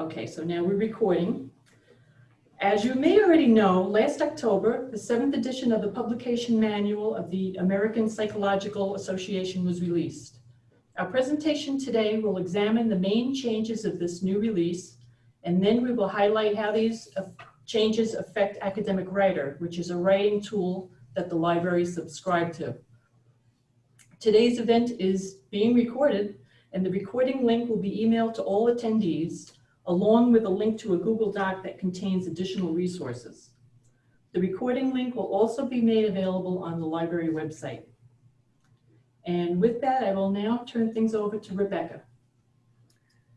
Okay, so now we're recording. As you may already know, last October, the seventh edition of the publication manual of the American Psychological Association was released. Our presentation today will examine the main changes of this new release, and then we will highlight how these changes affect Academic Writer, which is a writing tool that the library subscribe to. Today's event is being recorded, and the recording link will be emailed to all attendees along with a link to a Google Doc that contains additional resources. The recording link will also be made available on the library website. And with that, I will now turn things over to Rebecca.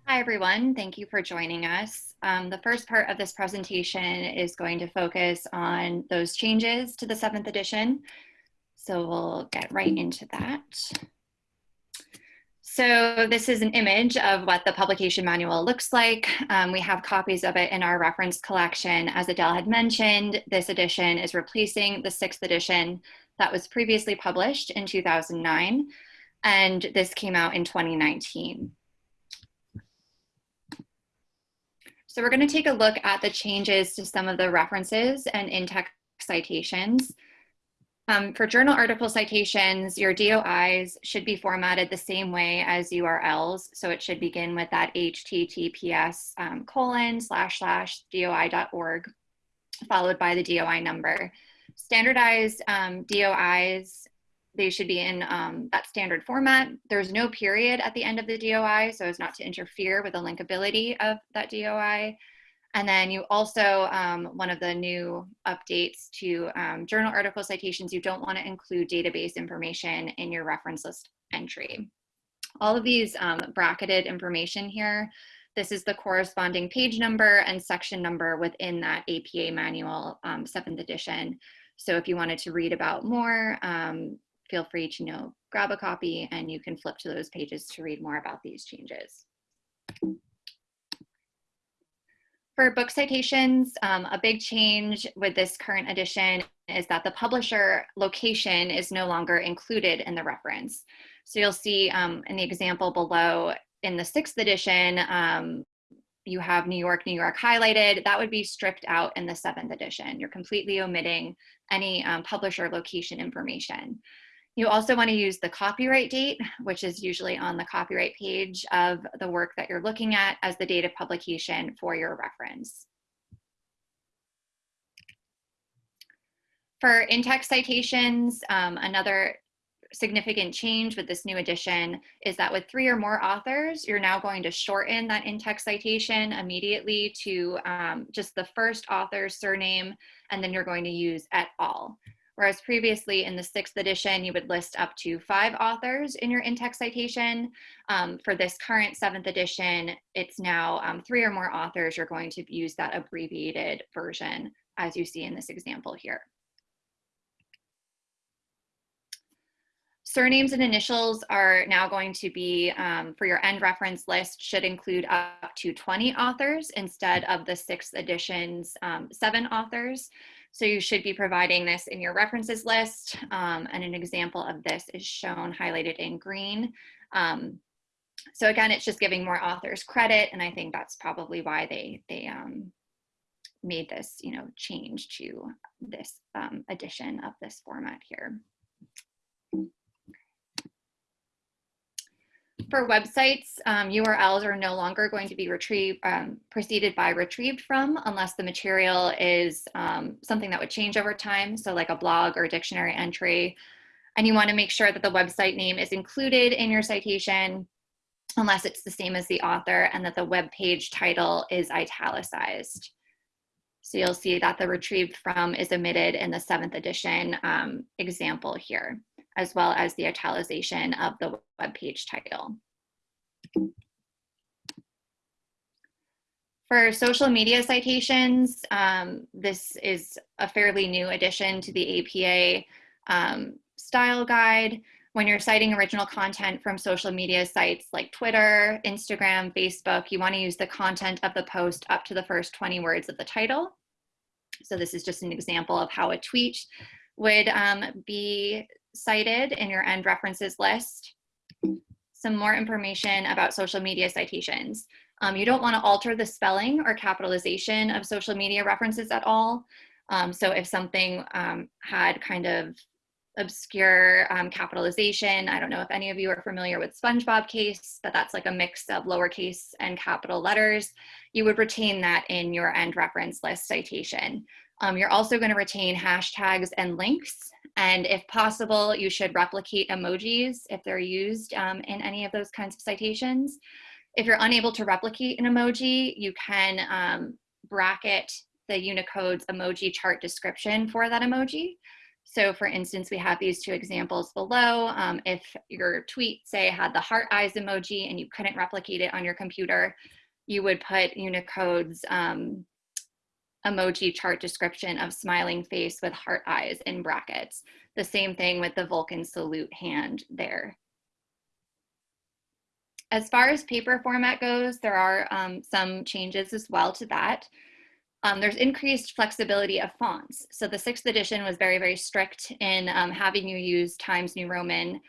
Hi, everyone. Thank you for joining us. Um, the first part of this presentation is going to focus on those changes to the seventh edition. So we'll get right into that. So this is an image of what the publication manual looks like. Um, we have copies of it in our reference collection. As Adele had mentioned, this edition is replacing the sixth edition that was previously published in 2009, and this came out in 2019. So we're gonna take a look at the changes to some of the references and in-text citations. Um, for journal article citations, your DOIs should be formatted the same way as URLs. So it should begin with that HTTPS um, colon slash slash DOI.org, followed by the DOI number. Standardized um, DOIs, they should be in um, that standard format. There's no period at the end of the DOI, so as not to interfere with the linkability of that DOI. And then you also, um, one of the new updates to um, journal article citations, you don't want to include database information in your reference list entry. All of these um, bracketed information here, this is the corresponding page number and section number within that APA manual, um, seventh edition. So if you wanted to read about more, um, feel free to you know, grab a copy and you can flip to those pages to read more about these changes. For book citations, um, a big change with this current edition is that the publisher location is no longer included in the reference. So you'll see um, in the example below in the sixth edition, um, you have New York, New York highlighted. That would be stripped out in the seventh edition. You're completely omitting any um, publisher location information. You also want to use the copyright date, which is usually on the copyright page of the work that you're looking at as the date of publication for your reference. For in-text citations, um, another significant change with this new edition is that with three or more authors, you're now going to shorten that in-text citation immediately to um, just the first author's surname, and then you're going to use et al. Whereas previously in the sixth edition, you would list up to five authors in your in-text citation. Um, for this current seventh edition, it's now um, three or more authors. You're going to use that abbreviated version as you see in this example here. Surnames and initials are now going to be, um, for your end reference list, should include up to 20 authors instead of the sixth edition's um, seven authors. So you should be providing this in your references list. Um, and an example of this is shown highlighted in green. Um, so again, it's just giving more authors credit. And I think that's probably why they, they um, made this, you know, change to this um, edition of this format here. For websites, um, URLs are no longer going to be retrieved, um, preceded by retrieved from unless the material is um, something that would change over time. So like a blog or a dictionary entry. And you wanna make sure that the website name is included in your citation unless it's the same as the author and that the web page title is italicized. So you'll see that the retrieved from is omitted in the seventh edition um, example here as well as the italicization of the web page title. For social media citations, um, this is a fairly new addition to the APA um, style guide. When you're citing original content from social media sites like Twitter, Instagram, Facebook, you wanna use the content of the post up to the first 20 words of the title. So this is just an example of how a tweet would um, be cited in your end references list. some more information about social media citations. Um, you don't want to alter the spelling or capitalization of social media references at all. Um, so if something um, had kind of obscure um, capitalization, I don't know if any of you are familiar with SpongeBob case, but that's like a mix of lowercase and capital letters. You would retain that in your end reference list citation. Um, you're also going to retain hashtags and links. And if possible, you should replicate emojis if they're used um, in any of those kinds of citations. If you're unable to replicate an emoji, you can um, bracket the Unicode's emoji chart description for that emoji. So for instance, we have these two examples below. Um, if your tweet, say, had the heart eyes emoji and you couldn't replicate it on your computer, you would put Unicode's um, emoji chart description of smiling face with heart eyes in brackets. The same thing with the Vulcan salute hand there. As far as paper format goes, there are um, some changes as well to that. Um, there's increased flexibility of fonts. So the sixth edition was very, very strict in um, having you use Times New Roman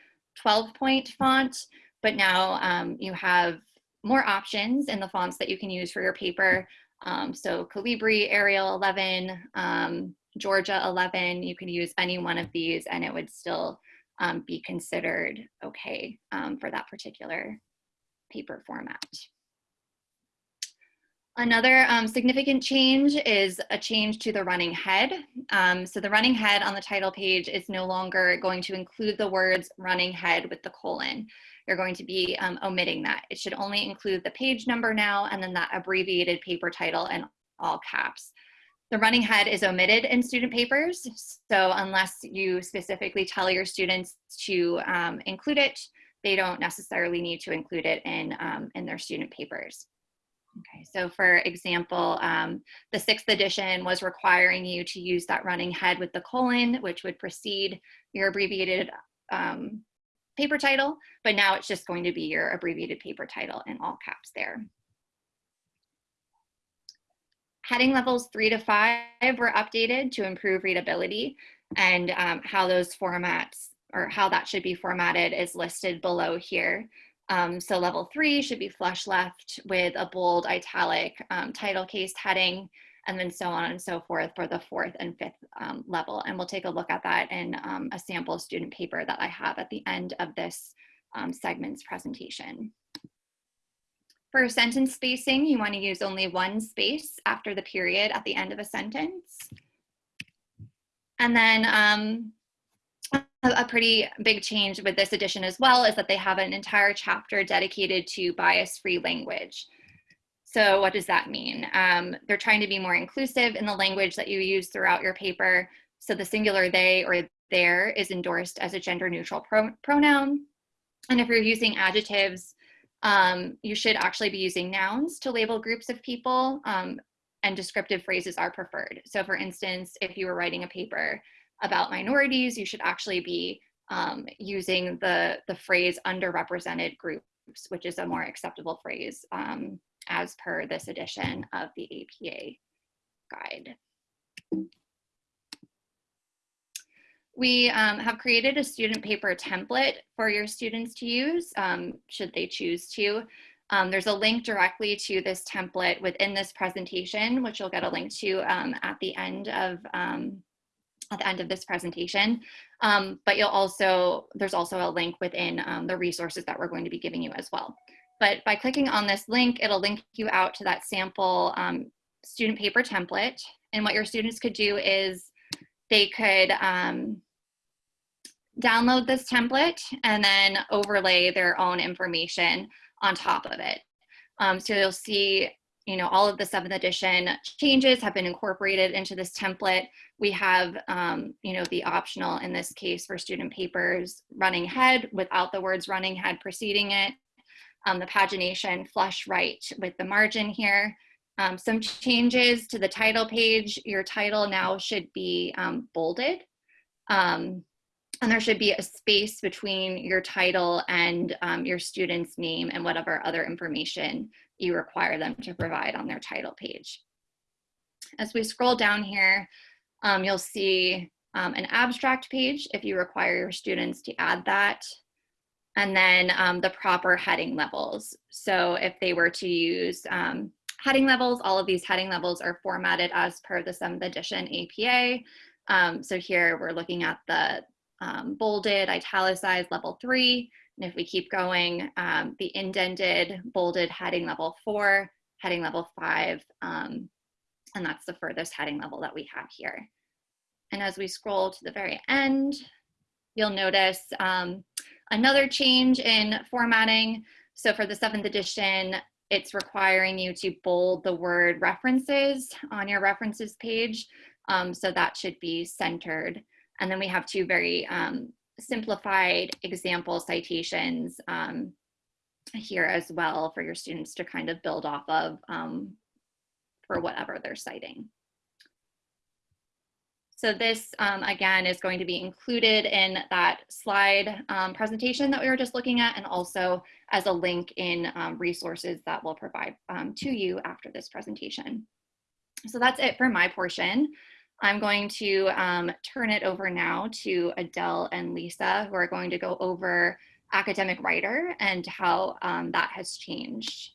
12 point font, but now um, you have more options in the fonts that you can use for your paper. Um, so Calibri, Arial 11, um, Georgia 11, you can use any one of these and it would still um, be considered okay for that particular paper format. Another um, significant change is a change to the running head. Um, so the running head on the title page is no longer going to include the words running head with the colon. You're going to be um, omitting that. It should only include the page number now and then that abbreviated paper title in all caps. The running head is omitted in student papers. So unless you specifically tell your students to um, include it, they don't necessarily need to include it in, um, in their student papers. Okay, so for example, um, the sixth edition was requiring you to use that running head with the colon, which would precede your abbreviated um, paper title, but now it's just going to be your abbreviated paper title in all caps there. Heading levels three to five were updated to improve readability and um, how those formats or how that should be formatted is listed below here. Um, so level three should be flush left with a bold italic um, title case heading and then so on and so forth for the fourth and fifth um, level. And we'll take a look at that in um, a sample student paper that I have at the end of this um, segment's presentation. For sentence spacing, you wanna use only one space after the period at the end of a sentence. And then um, a pretty big change with this edition as well is that they have an entire chapter dedicated to bias-free language. So what does that mean? Um, they're trying to be more inclusive in the language that you use throughout your paper. So the singular they or their is endorsed as a gender neutral pro pronoun. And if you're using adjectives, um, you should actually be using nouns to label groups of people um, and descriptive phrases are preferred. So for instance, if you were writing a paper about minorities, you should actually be um, using the, the phrase underrepresented groups, which is a more acceptable phrase um, as per this edition of the APA guide. We um, have created a student paper template for your students to use, um, should they choose to. Um, there's a link directly to this template within this presentation, which you'll get a link to um, at the end of um, at the end of this presentation. Um, but you'll also, there's also a link within the resources that we're going to be giving you as well. But by clicking on this link, it'll link you out to that sample um, student paper template. And what your students could do is they could um, download this template and then overlay their own information on top of it. Um, so you'll see you know, all of the seventh edition changes have been incorporated into this template. We have, um, you know, the optional in this case for student papers running head without the words running head preceding it. Um, the pagination flush right with the margin here. Um, some changes to the title page. Your title now should be um, bolded. Um, and there should be a space between your title and um, your student's name and whatever other information you require them to provide on their title page. As we scroll down here, um, you'll see an abstract page if you require your students to add that. And then um, the proper heading levels. So if they were to use um, heading levels, all of these heading levels are formatted as per the 7th edition APA. Um, so here we're looking at the um, bolded, italicized level three. And if we keep going, um, the indented, bolded heading level four, heading level five, um, and that's the furthest heading level that we have here. And as we scroll to the very end, you'll notice another change in formatting. So for the seventh edition, it's requiring you to bold the word references on your references page. Um, so that should be centered. And then we have two very um, simplified example citations um, here as well for your students to kind of build off of um, for whatever they're citing. So this, um, again, is going to be included in that slide um, presentation that we were just looking at and also as a link in um, resources that we'll provide um, to you after this presentation. So that's it for my portion. I'm going to um, turn it over now to Adele and Lisa, who are going to go over academic writer and how um, that has changed.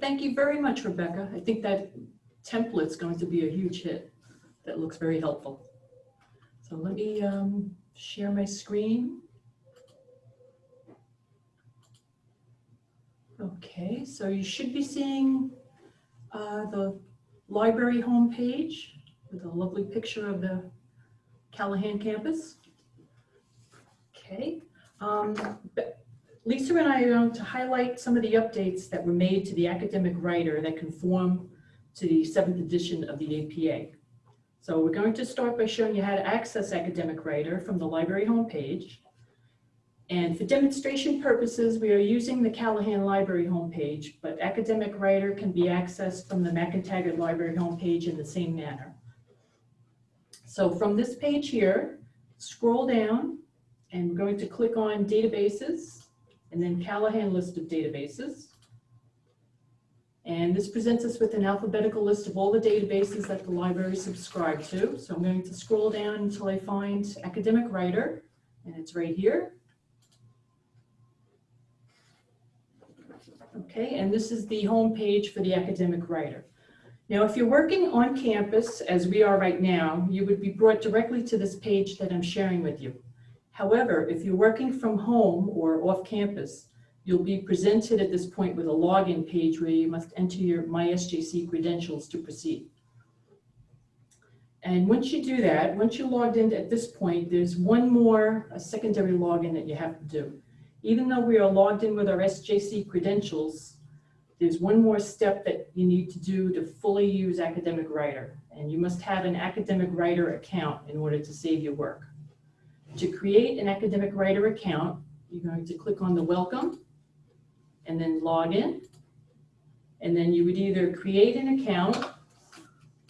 Thank you very much, Rebecca. I think that template's going to be a huge hit. That looks very helpful. So let me um, share my screen. Okay, so you should be seeing uh, the library homepage with a lovely picture of the Callahan campus. Okay, um, Lisa and I are going to highlight some of the updates that were made to the academic writer that conform to the seventh edition of the APA. So we're going to start by showing you how to access academic writer from the library homepage. And for demonstration purposes, we are using the Callahan Library homepage, but academic writer can be accessed from the McEntegart Library homepage in the same manner. So from this page here, scroll down and we're going to click on databases and then Callahan list of databases. And this presents us with an alphabetical list of all the databases that the library subscribe to. So I'm going to scroll down until I find academic writer and it's right here. Okay, and this is the home page for the academic writer. Now, if you're working on campus, as we are right now, you would be brought directly to this page that I'm sharing with you. However, if you're working from home or off campus, you'll be presented at this point with a login page where you must enter your MySJC credentials to proceed. And once you do that, once you're logged in at this point, there's one more a secondary login that you have to do even though we are logged in with our SJC credentials, there's one more step that you need to do to fully use Academic Writer. And you must have an Academic Writer account in order to save your work. To create an Academic Writer account, you're going to click on the welcome and then log in. And then you would either create an account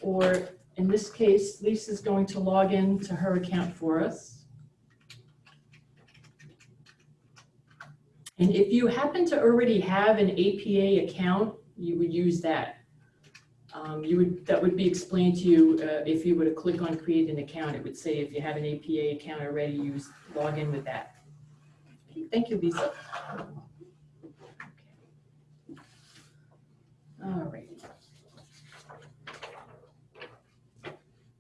or in this case, Lisa's going to log in to her account for us. And if you happen to already have an APA account, you would use that. Um, you would that would be explained to you uh, if you were to click on create an account. It would say if you have an APA account already, use log in with that. Okay, thank you, Lisa. All right.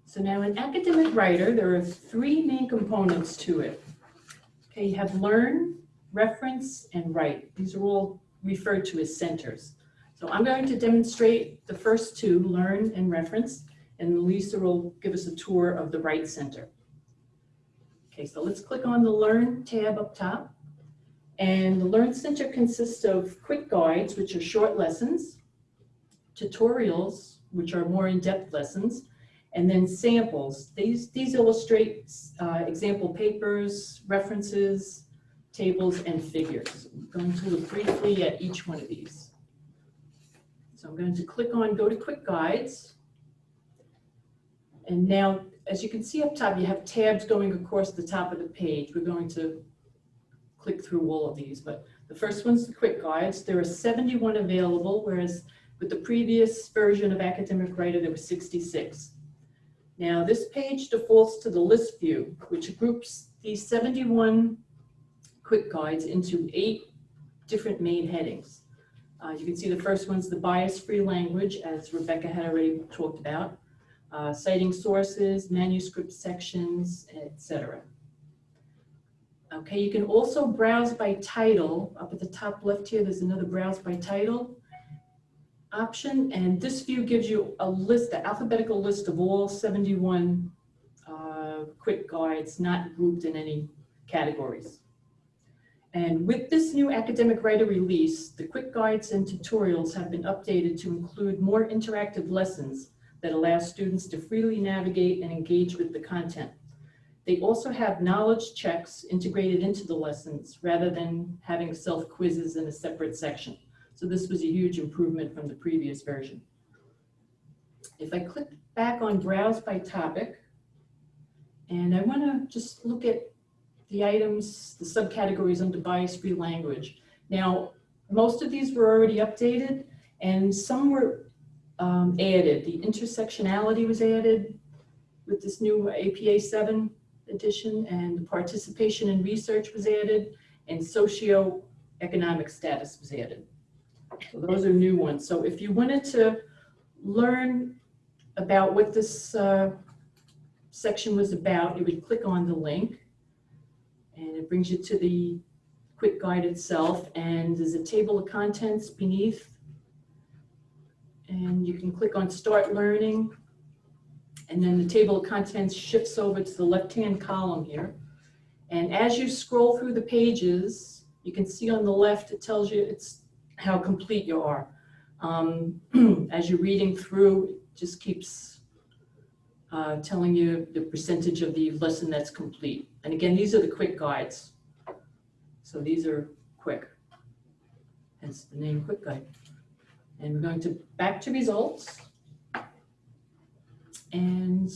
So now in academic writer, there are three main components to it. Okay, you have learn, reference, and write. These are all referred to as centers. So I'm going to demonstrate the first two, learn and reference, and Lisa will give us a tour of the write center. Okay, so let's click on the Learn tab up top. And the Learn Center consists of quick guides, which are short lessons, tutorials, which are more in-depth lessons, and then samples. These, these illustrate uh, example papers, references, tables, and figures. I'm going to look briefly at each one of these. So I'm going to click on Go to Quick Guides. And now, as you can see up top, you have tabs going across the top of the page. We're going to click through all of these, but the first one's the Quick Guides. There are 71 available, whereas with the previous version of Academic Writer, there were 66. Now, this page defaults to the list view, which groups these 71 quick guides into eight different main headings. Uh, You can see the first one's the bias-free language, as Rebecca had already talked about, uh, citing sources, manuscript sections, etc. Okay, you can also browse by title. Up at the top left here, there's another browse by title option, and this view gives you a list, the alphabetical list of all 71 uh, quick guides, not grouped in any categories. And with this new academic writer release, the quick guides and tutorials have been updated to include more interactive lessons that allow students to freely navigate and engage with the content. They also have knowledge checks integrated into the lessons rather than having self-quizzes in a separate section. So this was a huge improvement from the previous version. If I click back on Browse by Topic, and I want to just look at the items, the subcategories under bias-free language. Now, most of these were already updated, and some were um, added. The intersectionality was added with this new APA 7 edition, and the participation in research was added, and socioeconomic status was added. Those are new ones. So if you wanted to learn about what this uh, section was about, you would click on the link and it brings you to the quick guide itself and there's a table of contents beneath and you can click on start learning and then the table of contents shifts over to the left-hand column here. And as you scroll through the pages, you can see on the left, it tells you it's how complete you are. Um, as you're reading through, it just keeps uh, telling you the percentage of the lesson that's complete. And again, these are the quick guides. So these are quick, hence the name quick guide. And we're going to back to results. And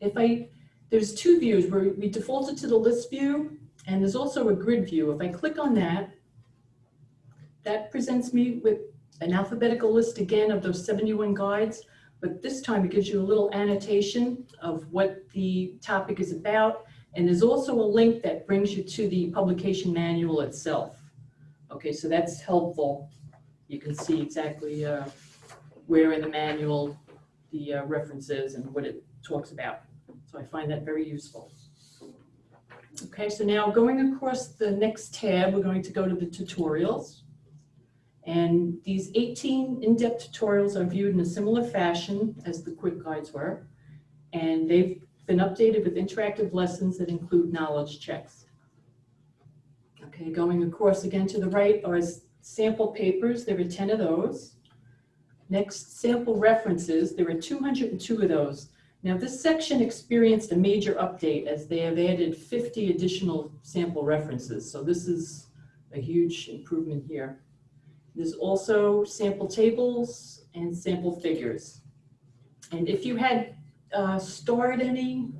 if I, there's two views where we defaulted to the list view and there's also a grid view. If I click on that, that presents me with an alphabetical list again of those 71 guides, but this time it gives you a little annotation of what the topic is about. And there's also a link that brings you to the publication manual itself. Okay, so that's helpful. You can see exactly uh, where in the manual the uh, references and what it talks about. So I find that very useful. Okay, so now going across the next tab, we're going to go to the tutorials. And these 18 in-depth tutorials are viewed in a similar fashion as the quick guides were. And they've been updated with interactive lessons that include knowledge checks. Okay, going across again to the right are sample papers. There are 10 of those. Next, sample references. There are 202 of those. Now this section experienced a major update as they have added 50 additional sample references. So this is a huge improvement here. There's also sample tables and sample figures. And if you had uh, stored any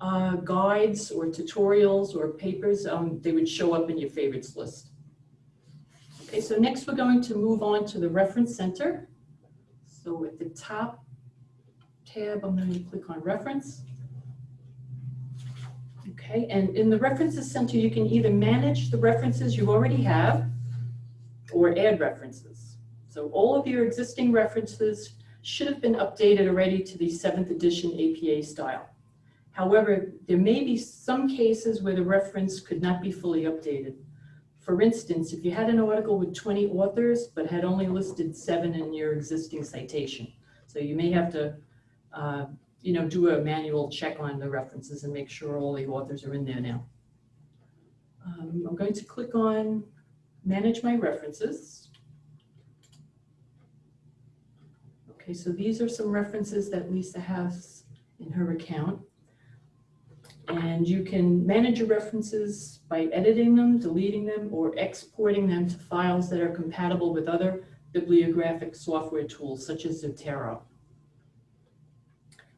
uh, guides or tutorials or papers, um, they would show up in your favorites list. Okay, so next we're going to move on to the reference center. So at the top tab, I'm going to click on reference. Okay, and in the references center, you can either manage the references you already have or add references. So all of your existing references should have been updated already to the seventh edition APA style. However, there may be some cases where the reference could not be fully updated. For instance, if you had an article with 20 authors, but had only listed seven in your existing citation. So you may have to, uh, you know, do a manual check on the references and make sure all the authors are in there now. Um, I'm going to click on manage my references. Okay, so these are some references that Lisa has in her account. And you can manage your references by editing them, deleting them, or exporting them to files that are compatible with other bibliographic software tools such as Zotero.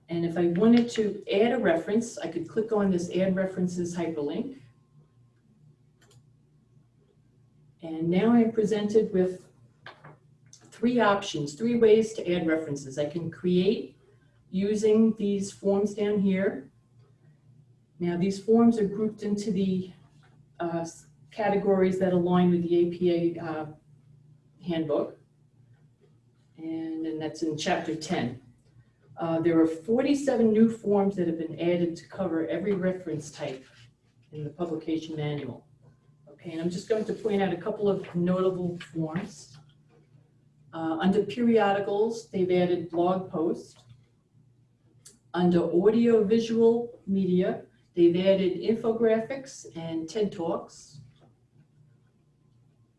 And if I wanted to add a reference, I could click on this Add References hyperlink. And now I'm presented with three options, three ways to add references. I can create using these forms down here. Now these forms are grouped into the uh, categories that align with the APA uh, handbook. And that's in chapter 10. Uh, There are 47 new forms that have been added to cover every reference type in the publication manual. And I'm just going to point out a couple of notable forms. Uh, Under periodicals, they've added blog post. Under audio-visual media, they've added infographics and TED Talks.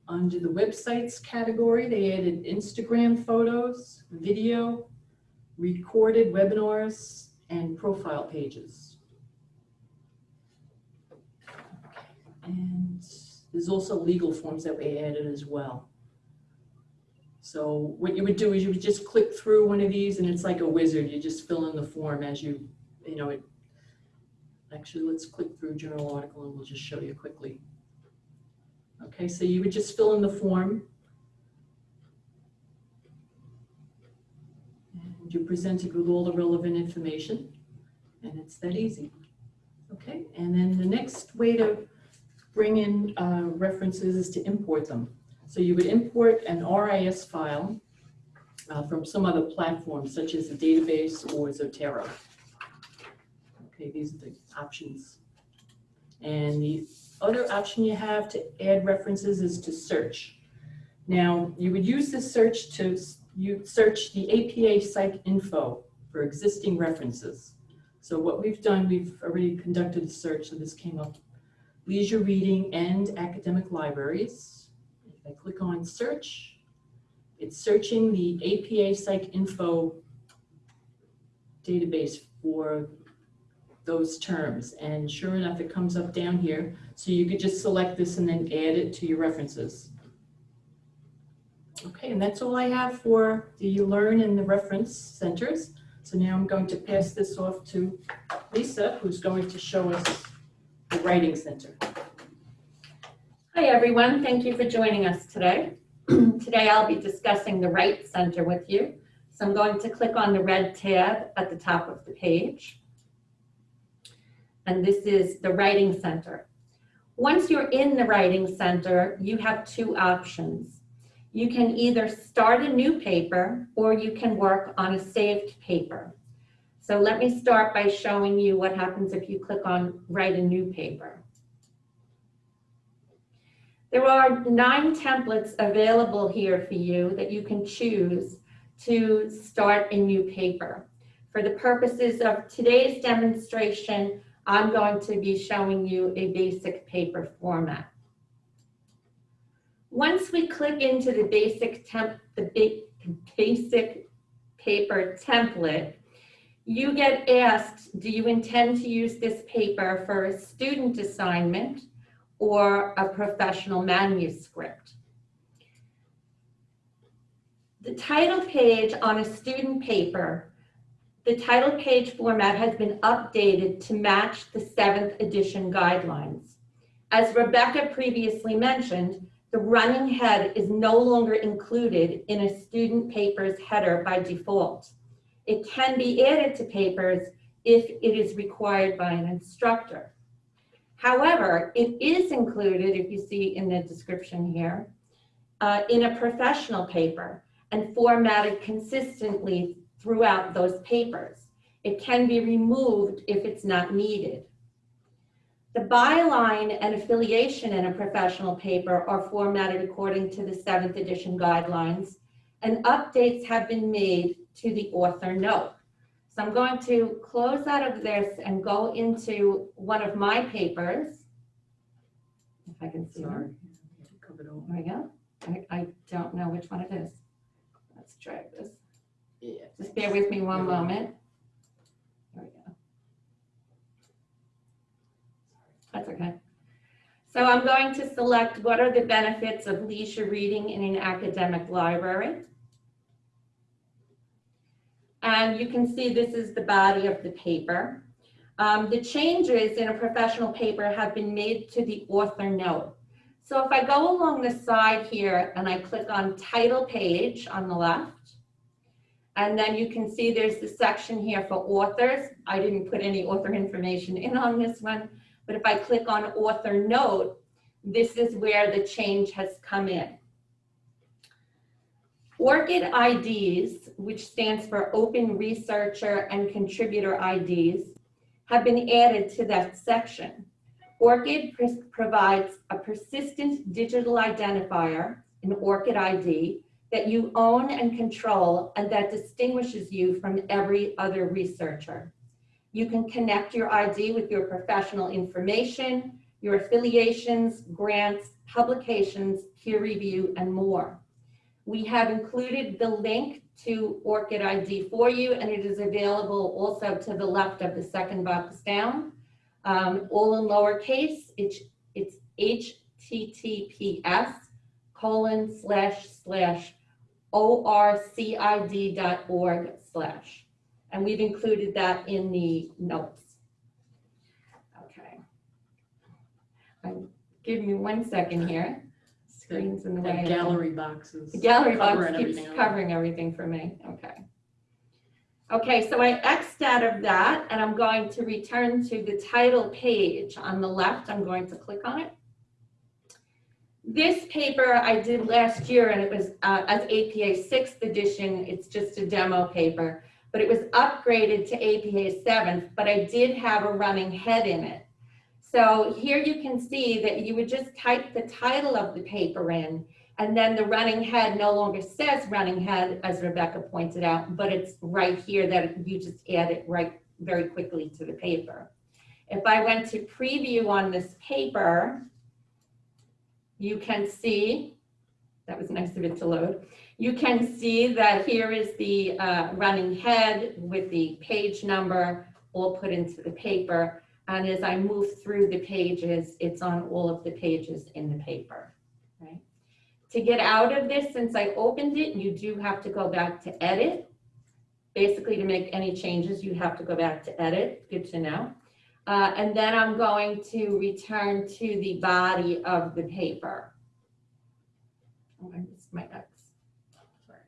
Under the websites category, they added Instagram photos, video, recorded webinars, and profile pages. And there's also legal forms that we added as well. So what you would do is you would just click through one of these and it's like a wizard. You just fill in the form as you, you know, it. Actually, let's click through journal article and we'll just show you quickly. Okay, so you would just fill in the form. And you're presented with all the relevant information and it's that easy. Okay, and then the next way to bring in uh, references is to import them. So you would import an RIS file uh, from some other platform such as a database or Zotero. Okay, these are the options. And the other option you have to add references is to search. Now, you would use this search to, you search the APA PsycInfo for existing references. So what we've done, we've already conducted a search, so this came up. Leisure reading and academic libraries. If I click on search, it's searching the APA PsycInfo database for those terms. And sure enough, it comes up down here. So you could just select this and then add it to your references. Okay, and that's all I have for the Learn and the Reference Centers. So now I'm going to pass this off to Lisa, who's going to show us Writing Center. Hi, everyone. Thank you for joining us today. Today, I'll be discussing the Write Center with you. So I'm going to click on the red tab at the top of the page. And this is the Writing Center. Once you're in the Writing Center, you have two options. You can either start a new paper or you can work on a saved paper. So let me start by showing you what happens if you click on Write a New Paper. There are nine templates available here for you that you can choose to start a new paper. For the purposes of today's demonstration, I'm going to be showing you a basic paper format. Once we click into the basic temp, the ba- basic paper template, you get asked, do you intend to use this paper for a student assignment or a professional manuscript? The title page on a student paper, the title page format has been updated to match the seventh edition guidelines. As Rebecca previously mentioned, the running head is no longer included in a student paper's header by default. It can be added to papers if it is required by an instructor. However, it is included, if you see in the description here, uh, in a professional paper and formatted consistently throughout those papers. It can be removed if it's not needed. The byline and affiliation in a professional paper are formatted according to the seventh edition guidelines, and updates have been made to the author note. So I'm going to close out of this and go into one of my papers. If I can see it. Sorry. There we go. I, I don't know which one it is. Let's drag this. Yeah. Just bear with me one Yeah. moment. There we go. That's okay. So I'm going to select what are the benefits of leisure reading in an academic library. And you can see this is the body of the paper. Um, the changes in a professional paper have been made to the author note. So if I go along the side here and I click on title page on the left, and then you can see there's the section here for authors. I didn't put any author information in on this one, but if I click on author note, this is where the change has come in. ORCID IDs, which stands for Open Researcher and Contributor IDs, have been added to that section. ORCID provides a persistent digital identifier, an ORCID ID, that you own and control and that distinguishes you from every other researcher. You can connect your ID with your professional information, your affiliations, grants, publications, peer review, and more. We have included the link to ORCID ID for you, and it is available also to the left of the second box down. Um, all in lowercase, it's, it's HTTPS colon slash slash orcid.org slash. And we've included that in the notes. Okay. Give me one second here. Screen's in the way. That gallery boxes. The gallery box covering keeps everything covering everything for me, okay. Okay, so I Xed out of that and I'm going to return to the title page on the left. I'm going to click on it. This paper I did last year and it was uh, as APA sixth edition, it's just a demo paper, but it was upgraded to APA seventh, but I did have a running head in it. So here you can see that you would just type the title of the paper in and then the running head no longer says running head, as Rebecca pointed out, but it's right here that you just add it right very quickly to the paper. If I went to preview on this paper, you can see, that was nice of it to load. You can see that here is the uh, running head with the page number all put into the paper. And as I move through the pages, it's on all of the pages in the paper, right? To get out of this, since I opened it, you do have to go back to edit. Basically, to make any changes, you have to go back to edit. Good to know. Uh, and then I'm going to return to the body of the paper. Oh, I missed my X. Sorry.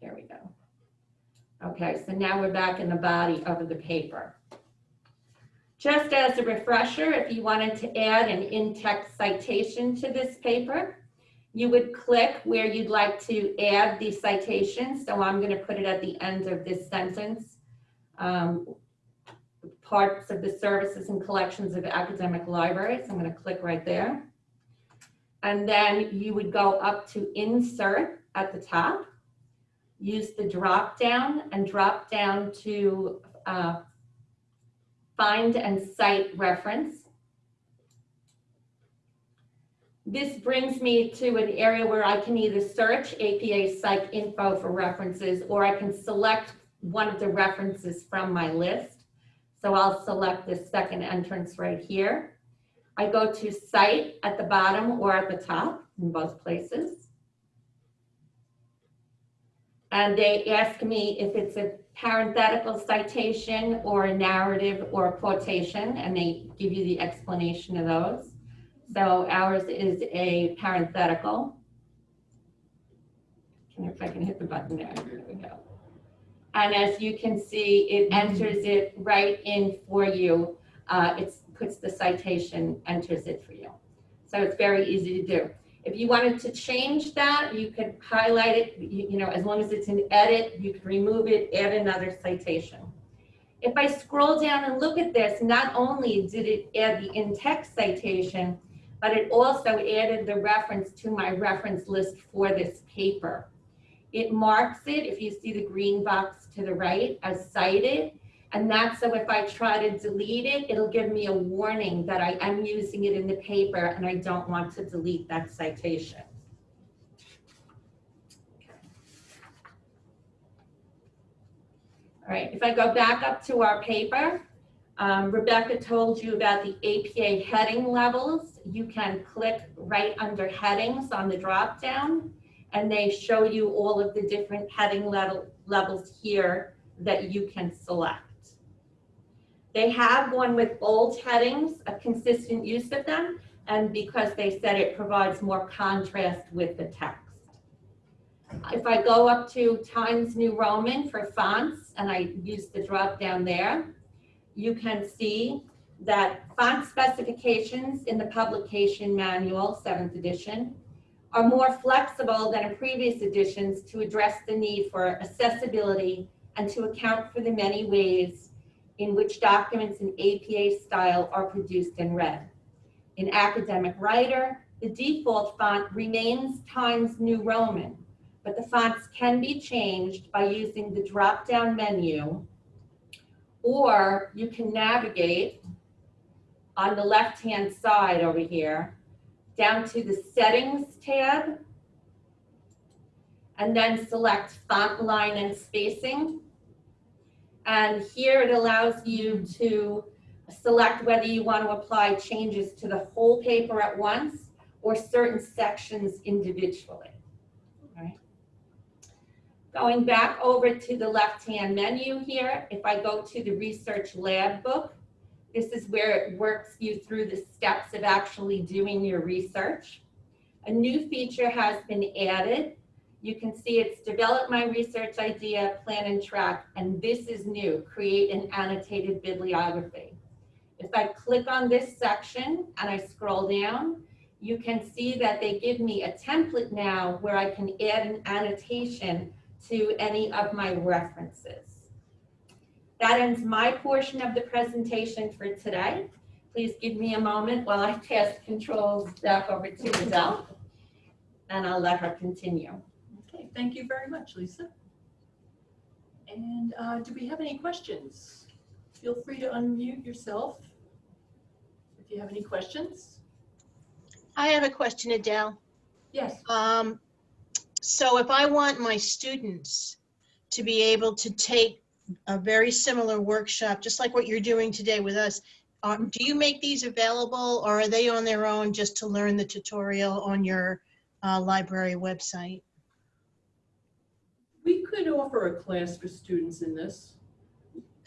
There we go. Okay, so now we're back in the body of the paper. Just as a refresher, if you wanted to add an in-text citation to this paper, you would click where you'd like to add the citation. So I'm going to put it at the end of this sentence. Um, parts of the services and collections of academic libraries. I'm going to click right there. And then you would go up to insert at the top, use the drop down and drop down to uh, find and cite reference. This brings me to an area where I can either search APA PsycInfo for references or I can select one of the references from my list. So I'll select this second entrance right here. I go to cite at the bottom or at the top in both places. And they ask me if it's a parenthetical citation or a narrative or a quotation, and they give you the explanation of those. So ours is a parenthetical. Can if I can hit the button there, there we go. And as you can see, it enters it right in for you. Uh, it puts the citation, enters it for you. So it's very easy to do. If you wanted to change that, you could highlight it, you, you know, as long as it's an edit, you could remove it, add another citation. If I scroll down and look at this, not only did it add the in-text citation, but it also added the reference to my reference list for this paper. It marks it, if you see the green box to the right, as cited. And that's so if I try to delete it, it'll give me a warning that I am using it in the paper and I don't want to delete that citation. All right, if I go back up to our paper, um, Rebecca told you about the APA heading levels. You can click right under headings on the drop down and they show you all of the different heading level, levels here that you can select. They have one with bold headings, a consistent use of them, and because they said it provides more contrast with the text. If I go up to Times New Roman for fonts, and I use the drop down there, you can see that font specifications in the publication manual, seventh edition, are more flexible than in previous editions to address the need for accessibility and to account for the many ways in which documents in APA style are produced and read. In Academic Writer, the default font remains Times New Roman, but the fonts can be changed by using the drop-down menu, or you can navigate on the left-hand side over here, down to the Settings tab, and then select Font Line and Spacing. And here it allows you to select whether you want to apply changes to the whole paper at once or certain sections individually. Right. Going back over to the left-hand menu here, if I go to the Research Lab book, this is where it works you through the steps of actually doing your research. A new feature has been added. You can see it's develop my research idea, plan and track, and this is new, create an annotated bibliography. If I click on this section and I scroll down, you can see that they give me a template now where I can add an annotation to any of my references. That ends my portion of the presentation for today. Please give me a moment while I pass controls back over to Adele, and I'll let her continue. Thank you very much, Lisa. And uh, do we have any questions? Feel free to unmute yourself if you have any questions. I have a question, Adele. Yes, Um, so if I want my students to be able to take a very similar workshop, just like what you're doing today with us, uh, do you make these available or are they on their own just to learn the tutorial on your uh, library website? We could offer a class for students in this,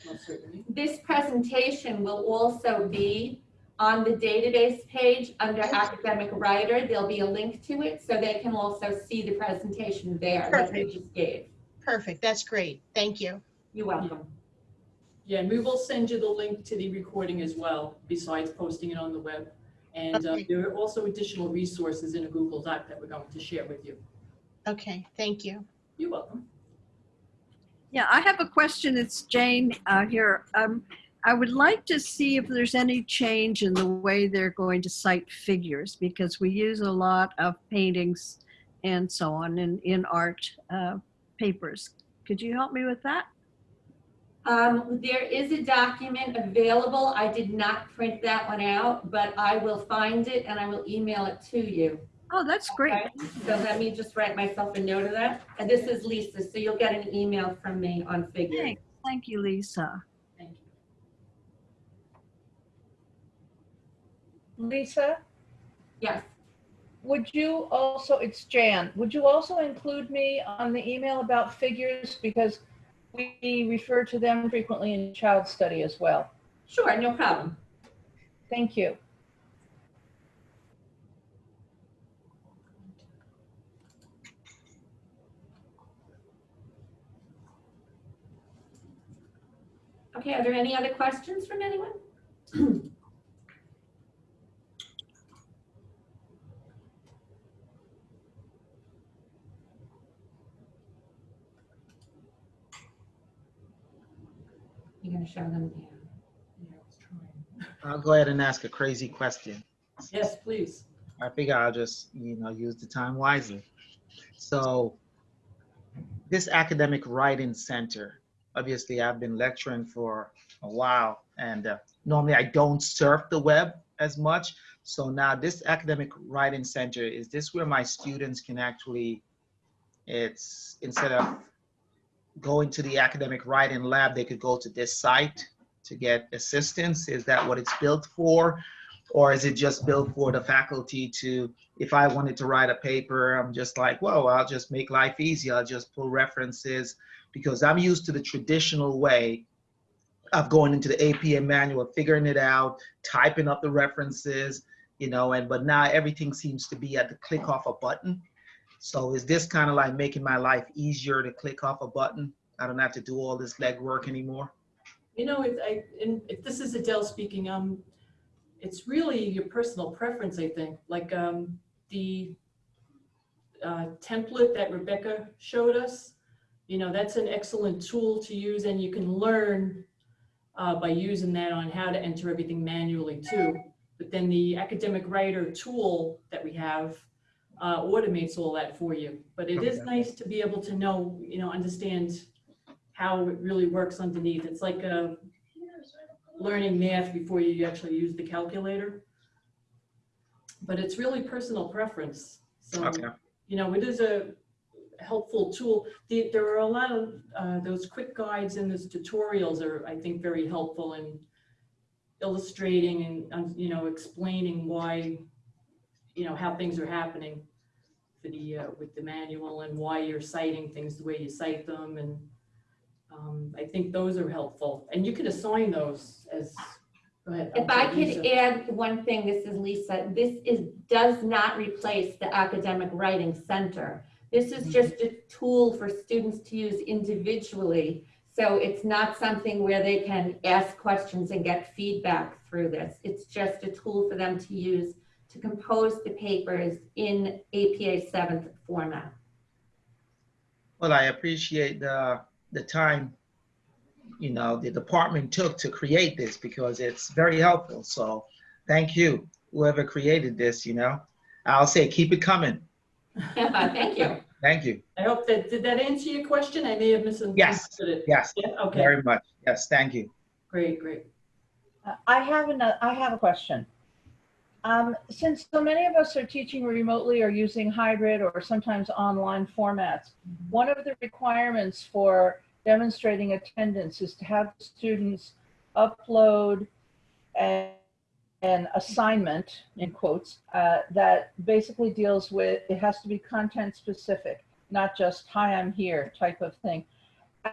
most certainly. This presentation will also be on the database page under academic writer. There'll be a link to it, so they can also see the presentation there that we Perfect. just gave. Perfect, that's great. Thank you. You're welcome. Yeah, and we will send you the link to the recording as well, besides posting it on the web. And uh, there are also additional resources in a Google Doc that we're going to share with you. Okay, thank you. You're welcome. Yeah, I have a question. It's Jane uh, here. Um, I would like to see if there's any change in the way they're going to cite figures because we use a lot of paintings and so on in, in art uh, papers. Could you help me with that? Um, there is a document available. I did not print that one out, but I will find it and I will email it to you. Oh, that's great. Okay? So let me just write myself a note of that. And this is Lisa, so you'll get an email from me on figures. Thanks. Thank you, Lisa. Thank you. Lisa, Yes, would you also, it's Jan, would you also include me on the email about figures? Because we refer to them frequently in child study as well. sure, no problem. Thank you. Okay, are there any other questions from anyone? You're gonna show them? Yeah. Yeah, I was trying. I'll go ahead and ask a crazy question. Yes, please. I figure I'll just, you know, use the time wisely. So this academic writing center, obviously I've been lecturing for a while and uh, normally I don't surf the web as much. So now this academic writing center, is this where my students can actually, it's instead of going to the academic writing lab, they could go to this site to get assistance? Is that what it's built for? Or is it just built for the faculty to, if I wanted to write a paper, I'm just like, whoa, I'll just make life easy. I'll just pull references because I'm used to the traditional way of going into the APA manual, figuring it out, typing up the references, you know, and but now everything seems to be at the click off a button. So is this kind of like making my life easier to click off a button? I don't have to do all this legwork anymore. You know, it, I, if this is Adele speaking, um, it's really your personal preference, I think, like, um, the uh, template that Rebecca showed us, you know, that's an excellent tool to use and you can learn uh, by using that on how to enter everything manually too. But then the academic writer tool that we have uh, automates all that for you. But it is nice to be able to know, you know, understand how it really works underneath. It's like uh, learning math before you actually use the calculator. But it's really personal preference. So, Okay. you know, it is a helpful tool. The, there are a lot of uh, those quick guides and those tutorials are, I think, very helpful in illustrating and, um, you know, explaining why, you know, how things are happening for the, uh, with the manual and why you're citing things the way you cite them. And um, I think those are helpful. And you can assign those as, ahead. If I could Lisa. add one thing, this is Lisa, this is, does not replace the Academic Writing Center. This is mm-hmm. just a tool for students to use individually. So it's not something where they can ask questions and get feedback through this. It's just a tool for them to use to compose the papers in APA seventh format. Well, I appreciate the, the time, you know, the department took to create this because it's very helpful. So thank you, whoever created this, you know. I'll say, keep it coming. Thank you. Thank you. I hope that, did that answer your question? I may have misunderstood Yes, it. Yes, Yeah, okay, very much. Yes, thank you. great, great. Uh, I have another. I have a question. Um, since so many of us are teaching remotely or using hybrid or sometimes online formats, one of the requirements for demonstrating attendance is to have students upload an, an assignment, in quotes, uh, that basically deals with, it has to be content specific, not just, hi, I'm here type of thing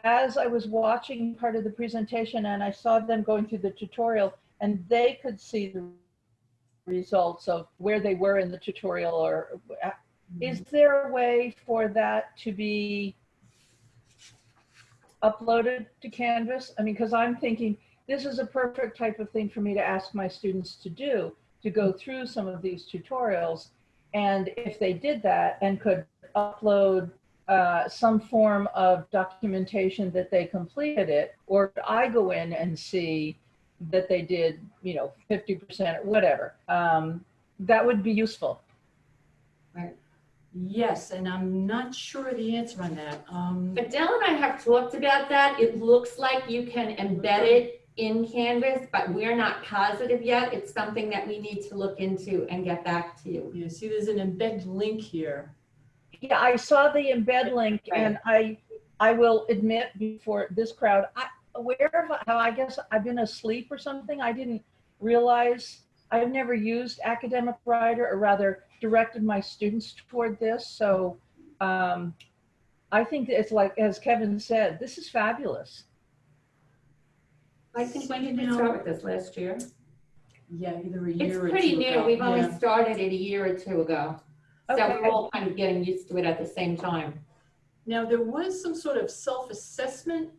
as I was watching part of the presentation and I saw them going through the tutorial and they could see the results of where they were in the tutorial or uh, is there a way for that to be uploaded to Canvas? I mean, because I'm thinking this is a perfect type of thing for me to ask my students to do, to go through some of these tutorials. And if they did that and could upload uh, some form of documentation that they completed it, or I go in and see that they did, you know, 50% or whatever. Um, that would be useful. Right. Yes, and I'm not sure the answer on that. Um, Adele and I have talked about that. It looks like you can embed it in Canvas, but we're not positive yet. It's something that we need to look into and get back to you. You see, there's an embed link here. Yeah, I saw the embed link and I, I will admit before this crowd, I, where have, I I guess I've been asleep or something. I didn't realize, I've never used Academic Writer or rather directed my students toward this. So um, I think it's like, as Kevin said, this is fabulous. I think when did we start with this last year? Yeah, either a It's year or two pretty new. ago. We've only Yeah. started it a year or two ago. So Okay. we're all kind of getting used to it at the same time. Now, there was some sort of self-assessment.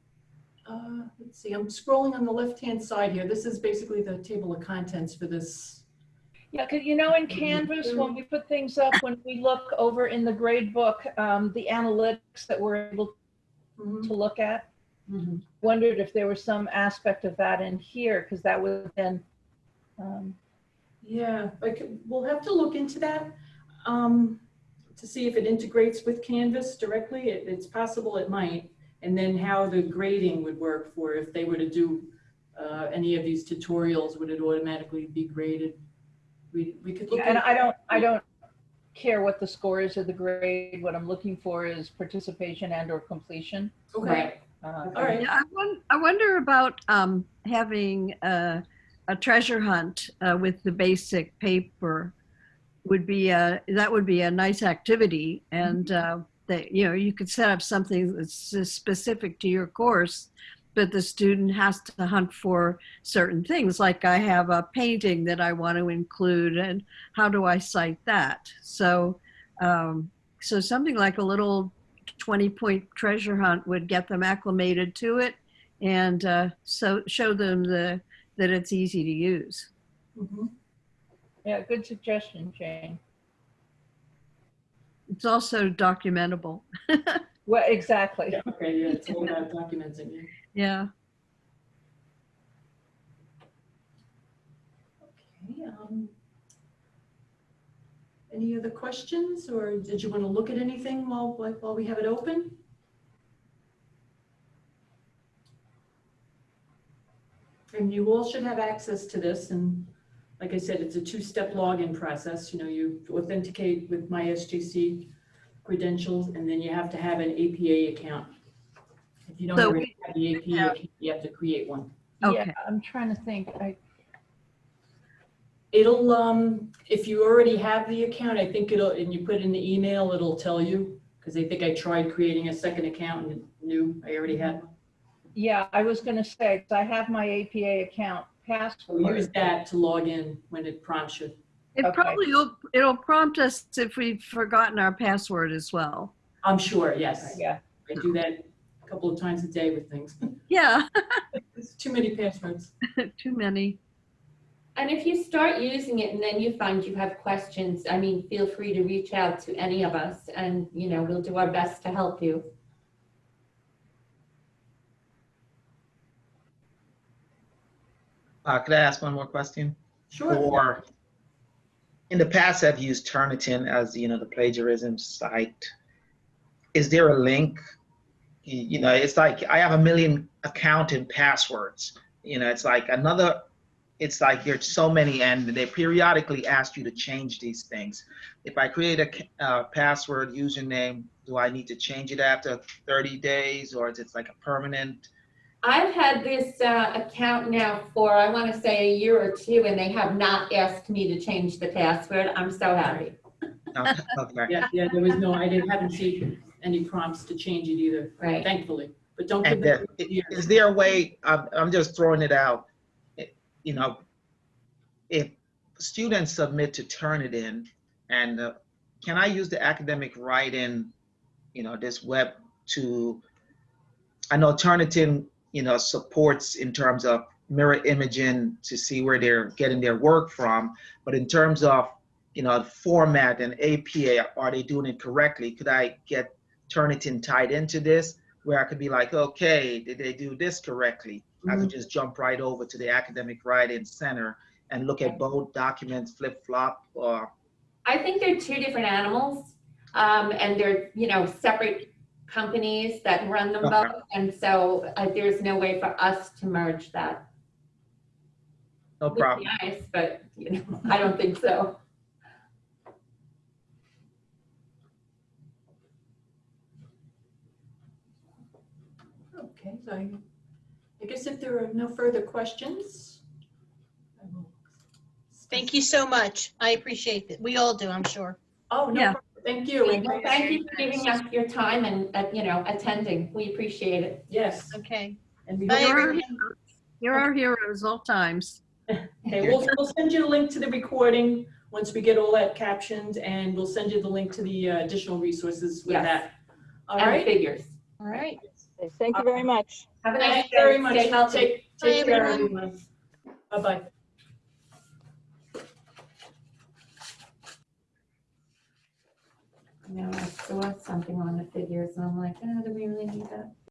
Uh, let's see, I'm scrolling on the left-hand side here. This is basically the table of contents for this. Yeah, because you know, in Canvas, when we put things up, when we look over in the grade book, um, the analytics that we're able Mhm, to look at, mhm. wondered if there was some aspect of that in here, because that would then, um, Yeah, like, we'll have to look into that um, to see if it integrates with Canvas directly. It, it's possible it might. And then how the grading would work for if they were to do uh, any of these tutorials, would it automatically be graded? We, we could look. and I don't, I don't care what the score is of the grade. What I'm looking for is participation and or completion. Okay, Uh, all right. Yeah, I won- I wonder about um, having a, a treasure hunt uh, with the basic paper would be a, that would be a nice activity and uh, that you know you could set up something that's specific to your course but the student has to hunt for certain things like i have a painting that i want to include and how do i cite that? So um, so something like a little 20 point treasure hunt would get them acclimated to it and uh, so show them the that it's easy to use. Mhm. Yeah, good suggestion, Jane. It's also documentable. Well, exactly. Yeah, Okay, yeah, it's all about documenting, yeah. Yeah. Okay, um, Any other questions, or did you want to look at anything while, while we have it open? And you all should have access to this, and like I said, it's a two-step login process, you know, you authenticate with my MySGC credentials, and then you have to have an APA account. If you don't So already have the APA, account, you have to create one. Okay. Yeah, I'm trying to think. I, It'll, um, if you already have the account, I think it'll, and you put in the email, it'll tell you. Cause I think I tried creating a second account and knew I already had one. yeah, I was gonna say, 'cause I have my APA account So password. use that to log in when it prompts you. It Okay. probably will, it'll prompt us if we've forgotten our password as well. I'm sure, yes. Yeah, I do that a couple of times a day with things. Yeah, It's too many passwords. too many. And if you start using it and then you find you have questions, I mean, feel free to reach out to any of us and, you know, we'll do our best to help you. Uh, could I ask one more question? Sure. Or, in the past, I've used Turnitin as, you know, the plagiarism site. Is there a link? You you know, it's like I have a million account and passwords. You know, it's like another, it's like there's so many and they periodically ask you to change these things. If I create a uh, password username, do I need to change it after 30 days or is it like a permanent? I've had this uh, account now for, I want to say, a year or two, and they have not asked me to change the password. I'm so happy. Okay. Yeah, yeah, there was no, I didn't, haven't seen any prompts to change it either, Right. thankfully. But don't give And them. uh, is there a way, I'm, I'm just throwing it out, i- you know, if students submit to Turnitin, and uh, can I use the academic write-in, you know, this web to, I know Turnitin, you know, supports in terms of mirror imaging to see where they're getting their work from, but in terms of, you know, format and APA, are they doing it correctly? Could I get Turnitin tied into this? Where I could be like, okay, did they do this correctly? I could just jump right over to the academic writing center and look at both documents flip flop or I think they're two different animals, um, and they're, you know, separate companies that run them Okay. both. And so uh, there's no way for us to merge that. no problem. Nice, but, you know, I don't think so. Okay, so I, I guess if there are no further questions. I will- Thank you so much. I appreciate it. We all do, I'm sure. Oh, no, Yeah. problem. thank you. and Well, Thank you for giving us your time and, uh, you know, attending. We appreciate it. Yes. Okay. And we Bye, hope- You're everyone. heroes. You're our heroes all times. Okay, we'll, we'll send you a link to the recording once we get all that captioned, and we'll send you the link to the uh, additional resources with Yes. that. All And right? figures. All right. Okay, Thank you very much. Have a nice Thank you day. very much. Stay healthy. Take, Bye, take care, everyone. everyone. Bye-bye. You know, I saw something on the figures and I'm like, oh, do we really need that?